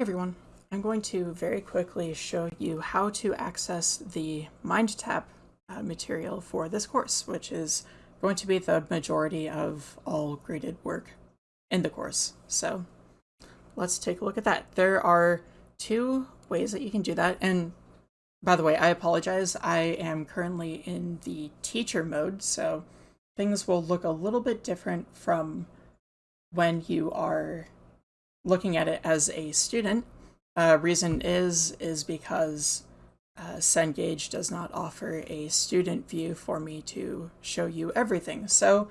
everyone, I'm going to very quickly show you how to access the MindTap uh, material for this course, which is going to be the majority of all graded work in the course. So let's take a look at that. There are two ways that you can do that. And by the way, I apologize. I am currently in the teacher mode, so things will look a little bit different from when you are looking at it as a student. Uh, reason is is because uh, Cengage does not offer a student view for me to show you everything. So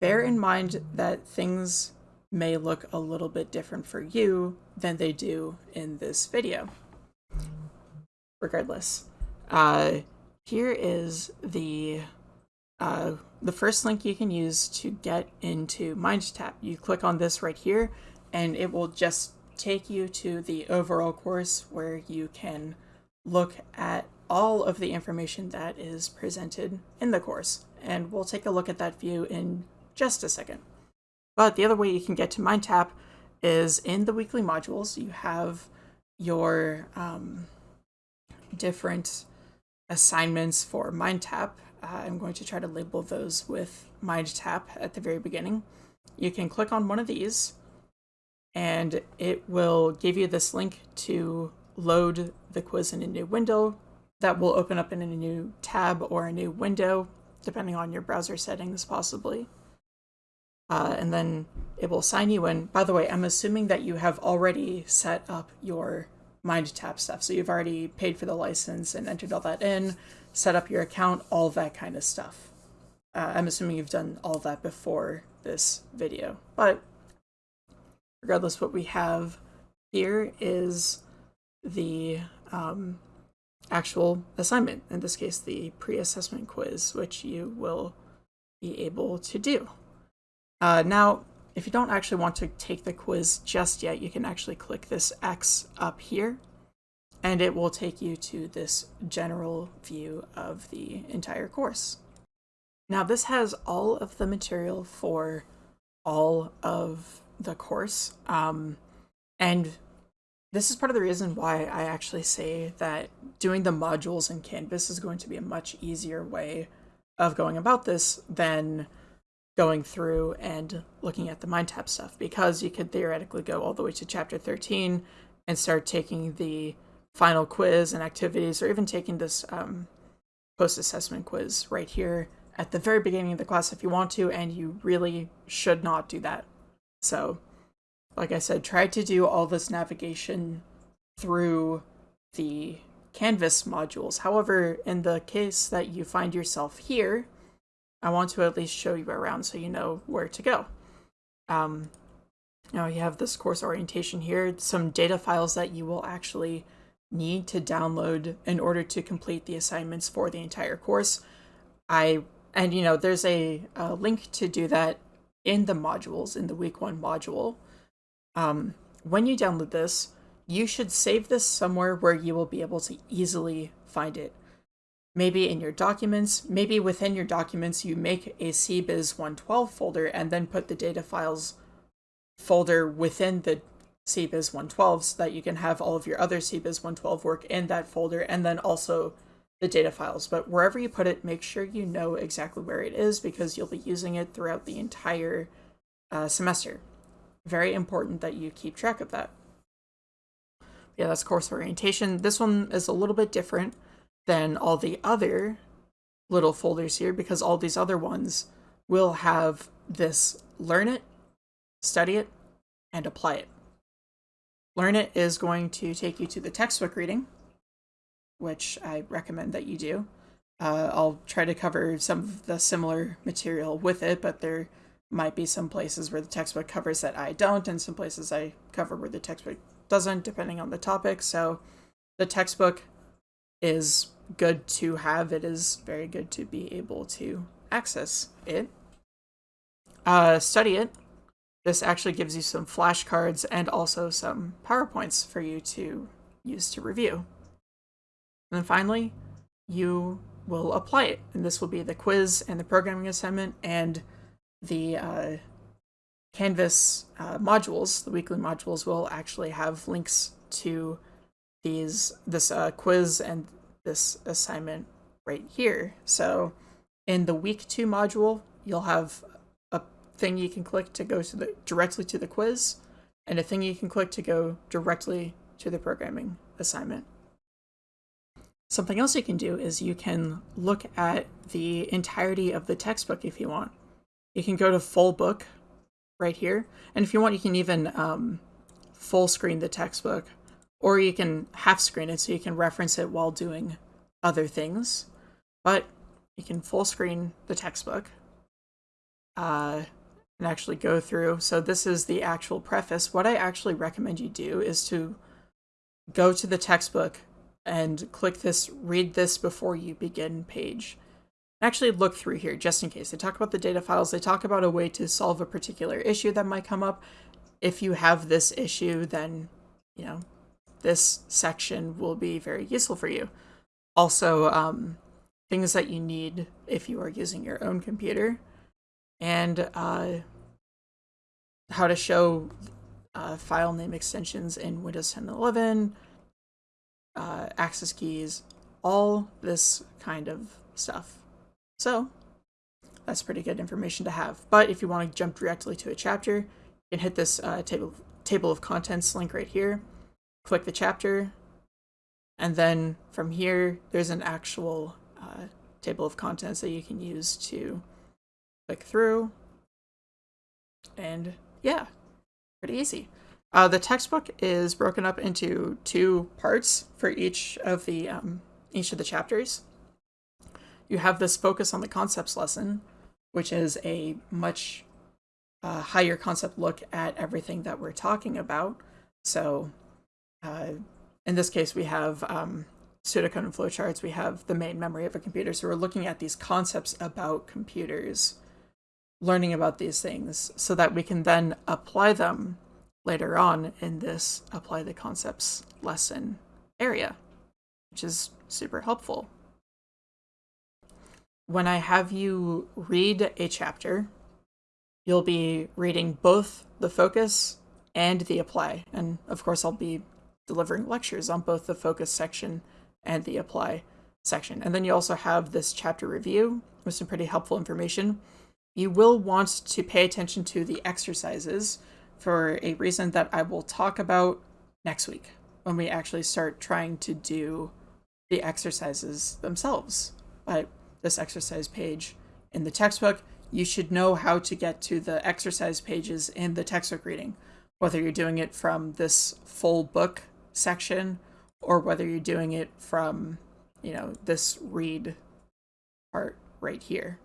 bear in mind that things may look a little bit different for you than they do in this video. Regardless, uh, here is the uh, the first link you can use to get into MindTap. You click on this right here, and it will just take you to the overall course where you can look at all of the information that is presented in the course. And we'll take a look at that view in just a second. But the other way you can get to MindTap is in the weekly modules. You have your um, different assignments for MindTap. Uh, I'm going to try to label those with MindTap at the very beginning. You can click on one of these and it will give you this link to load the quiz in a new window that will open up in a new tab or a new window, depending on your browser settings possibly. Uh, and then it will sign you in. By the way, I'm assuming that you have already set up your MindTap stuff. So you've already paid for the license and entered all that in, set up your account, all that kind of stuff. Uh, I'm assuming you've done all that before this video. But regardless, what we have here is the um, actual assignment, in this case, the pre-assessment quiz, which you will be able to do. Uh, now, if you don't actually want to take the quiz just yet, you can actually click this X up here, and it will take you to this general view of the entire course. Now, this has all of the material for all of the course. Um, and this is part of the reason why I actually say that doing the modules in Canvas is going to be a much easier way of going about this than going through and looking at the MindTap stuff because you could theoretically go all the way to chapter 13 and start taking the final quiz and activities or even taking this um, post-assessment quiz right here at the very beginning of the class if you want to and you really should not do that so, like I said, try to do all this navigation through the Canvas modules. However, in the case that you find yourself here, I want to at least show you around so you know where to go. Um, now you have this course orientation here, some data files that you will actually need to download in order to complete the assignments for the entire course. I and you know there's a, a link to do that in the modules, in the week one module, um, when you download this, you should save this somewhere where you will be able to easily find it. Maybe in your documents, maybe within your documents, you make a CBiz 112 folder and then put the data files folder within the CBiz 112 so that you can have all of your other CBiz 112 work in that folder and then also the data files, but wherever you put it, make sure you know exactly where it is because you'll be using it throughout the entire uh, semester. Very important that you keep track of that. Yeah, that's course orientation. This one is a little bit different than all the other little folders here because all these other ones will have this learn it, study it, and apply it. Learn it is going to take you to the textbook reading, which I recommend that you do. Uh, I'll try to cover some of the similar material with it, but there might be some places where the textbook covers that I don't, and some places I cover where the textbook doesn't, depending on the topic. So the textbook is good to have. It is very good to be able to access it. Uh, study it. This actually gives you some flashcards and also some PowerPoints for you to use to review. And then finally, you will apply it. And this will be the quiz and the programming assignment and the uh, Canvas uh, modules, the weekly modules will actually have links to these this uh, quiz and this assignment right here. So in the week two module, you'll have a thing you can click to go to the directly to the quiz and a thing you can click to go directly to the programming assignment. Something else you can do is you can look at the entirety of the textbook if you want. You can go to full book right here. And if you want, you can even um, full screen the textbook or you can half screen it so you can reference it while doing other things. But you can full screen the textbook uh, and actually go through. So this is the actual preface. What I actually recommend you do is to go to the textbook and click this read this before you begin page. Actually look through here just in case. They talk about the data files. They talk about a way to solve a particular issue that might come up. If you have this issue, then, you know, this section will be very useful for you. Also, um, things that you need if you are using your own computer and uh, how to show uh, file name extensions in Windows 10 and 11, uh, access keys, all this kind of stuff. So that's pretty good information to have. But if you want to jump directly to a chapter, you can hit this uh, table, table of contents link right here, click the chapter, and then from here, there's an actual uh, table of contents that you can use to click through. And yeah, pretty easy. Uh, the textbook is broken up into two parts for each of the um, each of the chapters. You have this focus on the concepts lesson, which is a much uh, higher concept look at everything that we're talking about. So, uh, in this case, we have um, pseudocode and flowcharts. We have the main memory of a computer. So we're looking at these concepts about computers, learning about these things, so that we can then apply them later on in this apply the concepts lesson area, which is super helpful. When I have you read a chapter, you'll be reading both the focus and the apply. And of course, I'll be delivering lectures on both the focus section and the apply section. And then you also have this chapter review with some pretty helpful information. You will want to pay attention to the exercises for a reason that I will talk about next week when we actually start trying to do the exercises themselves. But this exercise page in the textbook, you should know how to get to the exercise pages in the textbook reading, whether you're doing it from this full book section or whether you're doing it from, you know, this read part right here.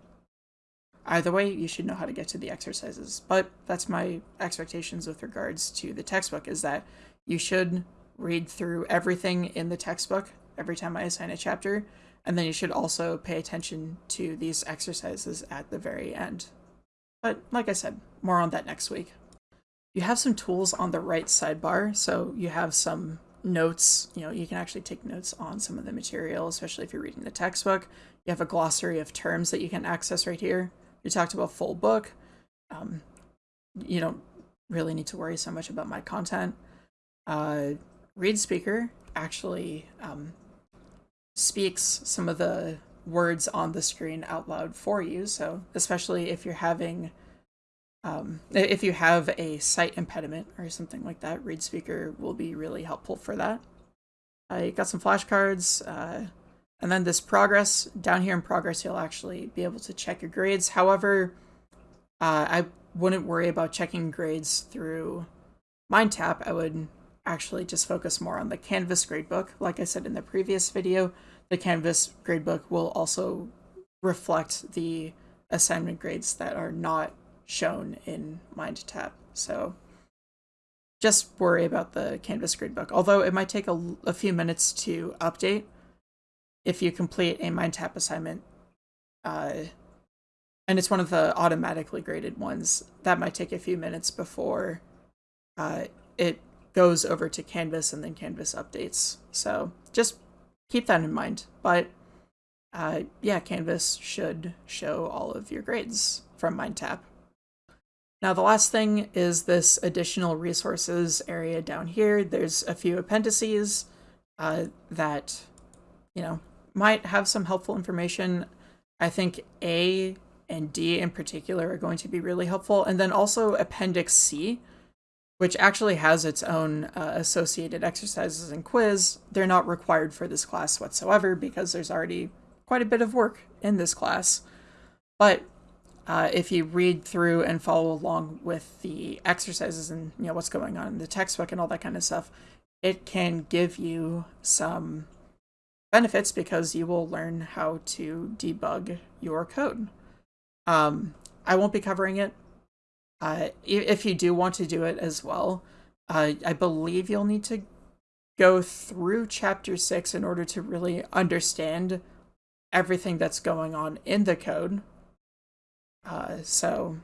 Either way, you should know how to get to the exercises. But that's my expectations with regards to the textbook is that you should read through everything in the textbook every time I assign a chapter, and then you should also pay attention to these exercises at the very end. But like I said, more on that next week. You have some tools on the right sidebar, so you have some notes, you know, you can actually take notes on some of the material, especially if you're reading the textbook. You have a glossary of terms that you can access right here. We talked about full book. Um, you don't really need to worry so much about my content. Uh, ReadSpeaker actually um, speaks some of the words on the screen out loud for you. So especially if you're having, um, if you have a sight impediment or something like that, ReadSpeaker will be really helpful for that. I got some flashcards. Uh, and then this progress, down here in progress, you'll actually be able to check your grades. However, uh, I wouldn't worry about checking grades through MindTap. I would actually just focus more on the Canvas gradebook. Like I said in the previous video, the Canvas gradebook will also reflect the assignment grades that are not shown in MindTap. So just worry about the Canvas gradebook. Although it might take a, a few minutes to update, if you complete a MindTap assignment, uh, and it's one of the automatically graded ones, that might take a few minutes before uh, it goes over to Canvas and then Canvas updates. So just keep that in mind. But uh, yeah, Canvas should show all of your grades from MindTap. Now, the last thing is this additional resources area down here. There's a few appendices uh, that, you know, might have some helpful information. I think A and D in particular are going to be really helpful. And then also Appendix C, which actually has its own uh, associated exercises and quiz. They're not required for this class whatsoever because there's already quite a bit of work in this class. But uh, if you read through and follow along with the exercises and you know what's going on in the textbook and all that kind of stuff, it can give you some benefits because you will learn how to debug your code. Um, I won't be covering it. Uh, if you do want to do it as well, uh, I believe you'll need to go through chapter six in order to really understand everything that's going on in the code uh, so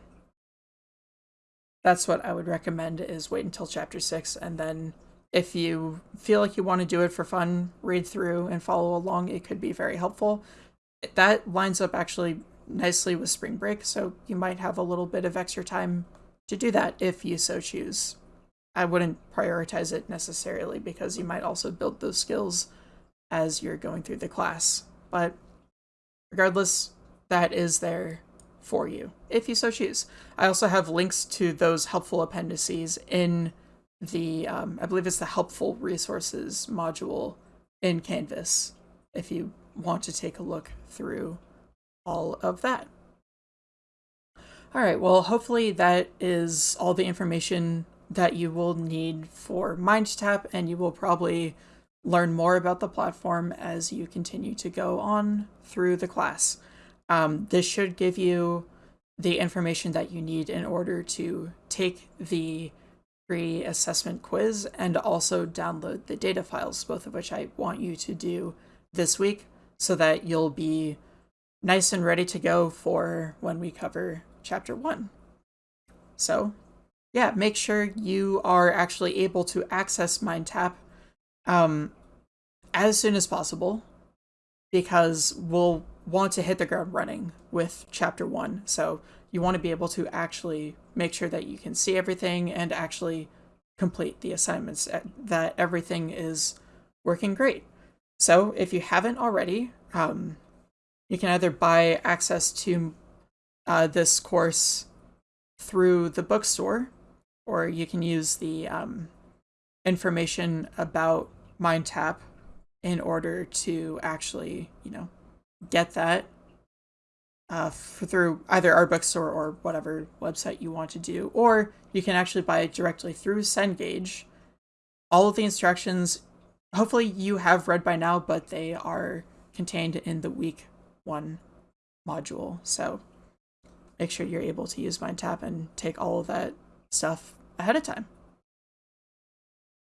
that's what I would recommend is wait until chapter six and then if you feel like you want to do it for fun, read through and follow along, it could be very helpful. That lines up actually nicely with spring break, so you might have a little bit of extra time to do that if you so choose. I wouldn't prioritize it necessarily because you might also build those skills as you're going through the class. But regardless, that is there for you, if you so choose. I also have links to those helpful appendices in the, um, I believe it's the helpful resources module in Canvas, if you want to take a look through all of that. All right, well, hopefully that is all the information that you will need for MindTap, and you will probably learn more about the platform as you continue to go on through the class. Um, this should give you the information that you need in order to take the free assessment quiz and also download the data files, both of which I want you to do this week so that you'll be nice and ready to go for when we cover chapter one. So, yeah, make sure you are actually able to access MindTap um, as soon as possible because we'll want to hit the ground running with chapter one. So you want to be able to actually make sure that you can see everything and actually complete the assignments, uh, that everything is working great. So if you haven't already, um, you can either buy access to uh, this course through the bookstore, or you can use the um, information about MindTap in order to actually, you know, get that uh, through either our bookstore or whatever website you want to do, or you can actually buy it directly through Cengage. All of the instructions, hopefully you have read by now, but they are contained in the week one module. So make sure you're able to use MindTap and take all of that stuff ahead of time.